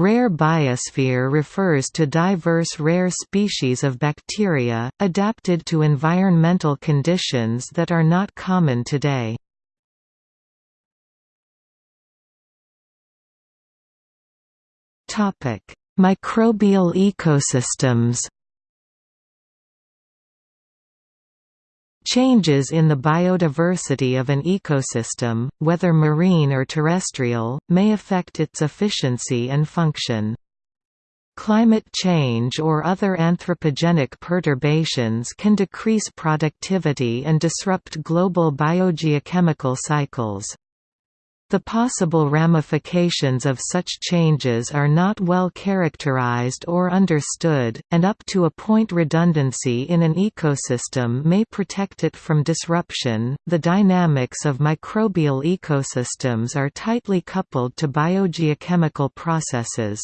Rare biosphere refers to diverse rare species of bacteria, adapted to environmental conditions that are not common today. Microbial ecosystems Changes in the biodiversity of an ecosystem, whether marine or terrestrial, may affect its efficiency and function. Climate change or other anthropogenic perturbations can decrease productivity and disrupt global biogeochemical cycles. The possible ramifications of such changes are not well characterized or understood, and up to a point redundancy in an ecosystem may protect it from disruption. The dynamics of microbial ecosystems are tightly coupled to biogeochemical processes.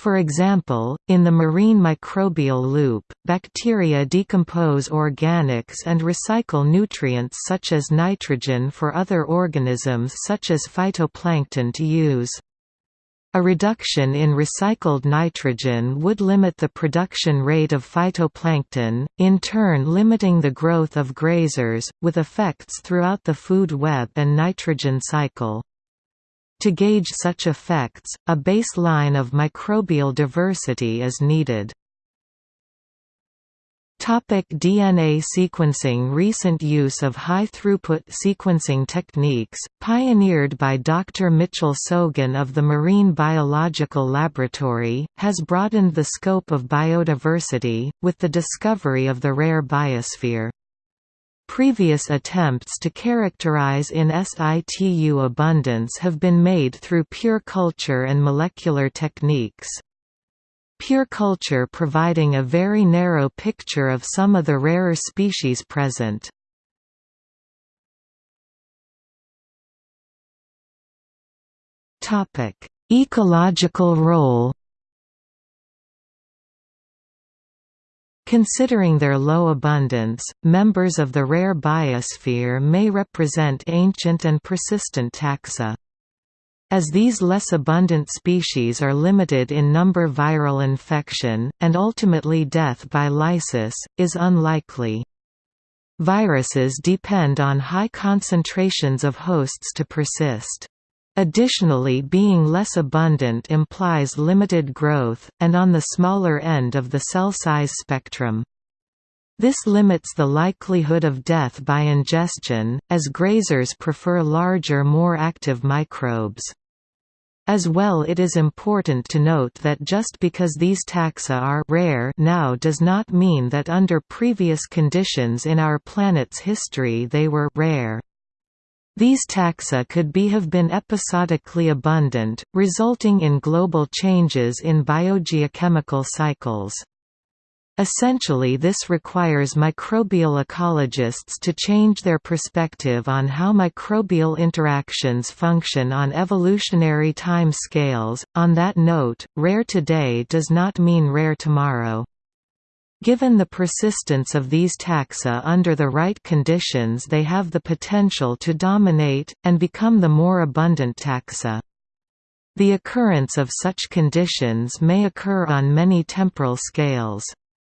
For example, in the marine microbial loop, bacteria decompose organics and recycle nutrients such as nitrogen for other organisms such as phytoplankton to use. A reduction in recycled nitrogen would limit the production rate of phytoplankton, in turn limiting the growth of grazers, with effects throughout the food web and nitrogen cycle. To gauge such effects, a baseline of microbial diversity is needed. Topic DNA sequencing Recent use of high-throughput sequencing techniques, pioneered by Dr. Mitchell Sogin of the Marine Biological Laboratory, has broadened the scope of biodiversity, with the discovery of the rare biosphere. Previous attempts to characterize in situ abundance have been made through pure culture and molecular techniques. Pure culture providing a very narrow picture of some of the rarer species present. Ecological role Considering their low abundance, members of the rare biosphere may represent ancient and persistent taxa. As these less abundant species are limited in number viral infection, and ultimately death by lysis, is unlikely. Viruses depend on high concentrations of hosts to persist. Additionally being less abundant implies limited growth, and on the smaller end of the cell size spectrum. This limits the likelihood of death by ingestion, as grazers prefer larger more active microbes. As well it is important to note that just because these taxa are rare now does not mean that under previous conditions in our planet's history they were rare. These taxa could be have been episodically abundant, resulting in global changes in biogeochemical cycles. Essentially this requires microbial ecologists to change their perspective on how microbial interactions function on evolutionary time scales. On that note, rare today does not mean rare tomorrow. Given the persistence of these taxa under the right conditions they have the potential to dominate, and become the more abundant taxa. The occurrence of such conditions may occur on many temporal scales.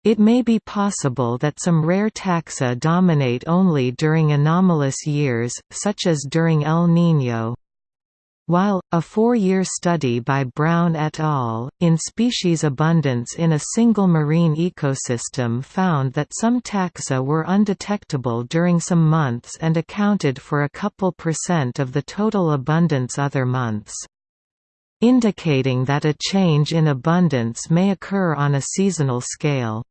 It may be possible that some rare taxa dominate only during anomalous years, such as during El Niño. While, a four-year study by Brown et al., in species abundance in a single marine ecosystem found that some taxa were undetectable during some months and accounted for a couple percent of the total abundance other months. Indicating that a change in abundance may occur on a seasonal scale.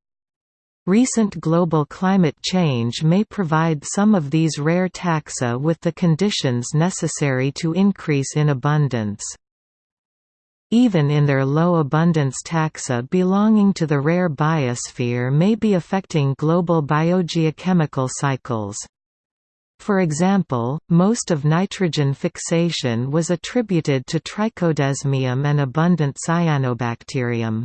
Recent global climate change may provide some of these rare taxa with the conditions necessary to increase in abundance. Even in their low abundance taxa belonging to the rare biosphere may be affecting global biogeochemical cycles. For example, most of nitrogen fixation was attributed to Trichodesmium and abundant cyanobacterium.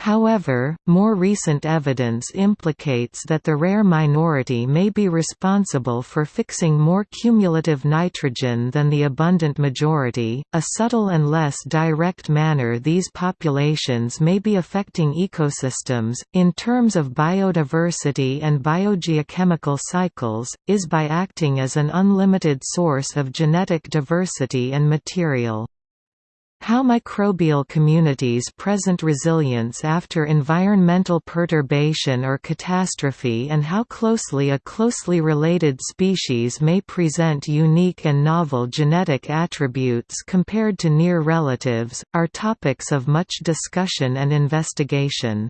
However, more recent evidence implicates that the rare minority may be responsible for fixing more cumulative nitrogen than the abundant majority. A subtle and less direct manner these populations may be affecting ecosystems, in terms of biodiversity and biogeochemical cycles, is by acting as an unlimited source of genetic diversity and material. How microbial communities present resilience after environmental perturbation or catastrophe and how closely a closely related species may present unique and novel genetic attributes compared to near relatives, are topics of much discussion and investigation.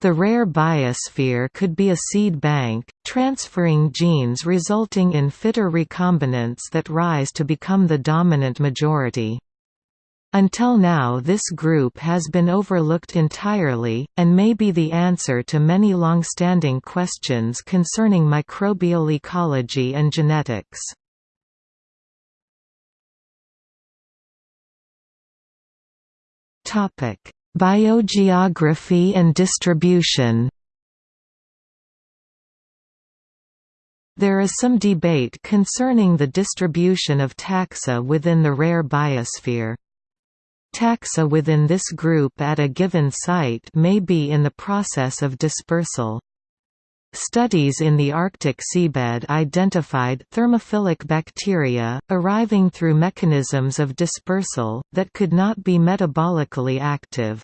The rare biosphere could be a seed bank, transferring genes resulting in fitter recombinants that rise to become the dominant majority. Until now this group has been overlooked entirely, and may be the answer to many long-standing questions concerning microbial ecology and genetics. Biogeography and distribution There is some debate concerning the distribution of taxa within the rare biosphere. Taxa within this group at a given site may be in the process of dispersal. Studies in the Arctic seabed identified thermophilic bacteria, arriving through mechanisms of dispersal, that could not be metabolically active.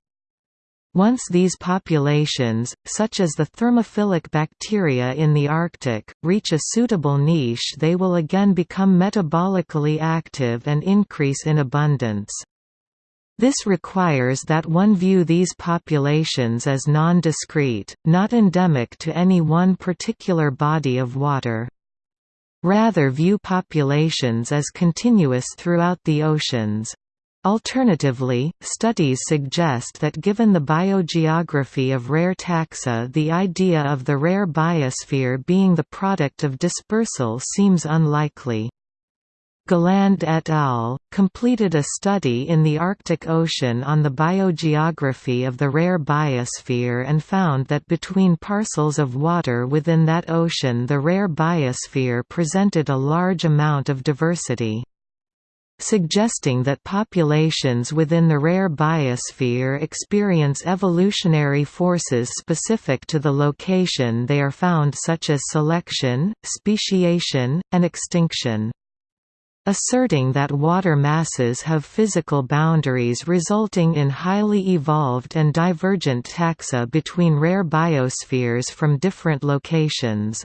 Once these populations, such as the thermophilic bacteria in the Arctic, reach a suitable niche they will again become metabolically active and increase in abundance. This requires that one view these populations as non-discrete, not endemic to any one particular body of water. Rather view populations as continuous throughout the oceans. Alternatively, studies suggest that given the biogeography of rare taxa the idea of the rare biosphere being the product of dispersal seems unlikely. Galand et al. completed a study in the Arctic Ocean on the biogeography of the rare biosphere and found that between parcels of water within that ocean the rare biosphere presented a large amount of diversity suggesting that populations within the rare biosphere experience evolutionary forces specific to the location they are found such as selection, speciation, and extinction asserting that water masses have physical boundaries resulting in highly evolved and divergent taxa between rare biospheres from different locations.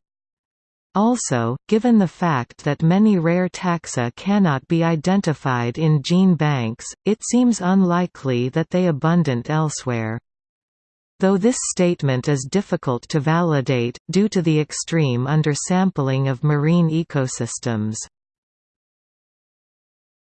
Also, given the fact that many rare taxa cannot be identified in gene banks, it seems unlikely that they abundant elsewhere. Though this statement is difficult to validate, due to the extreme undersampling of marine ecosystems.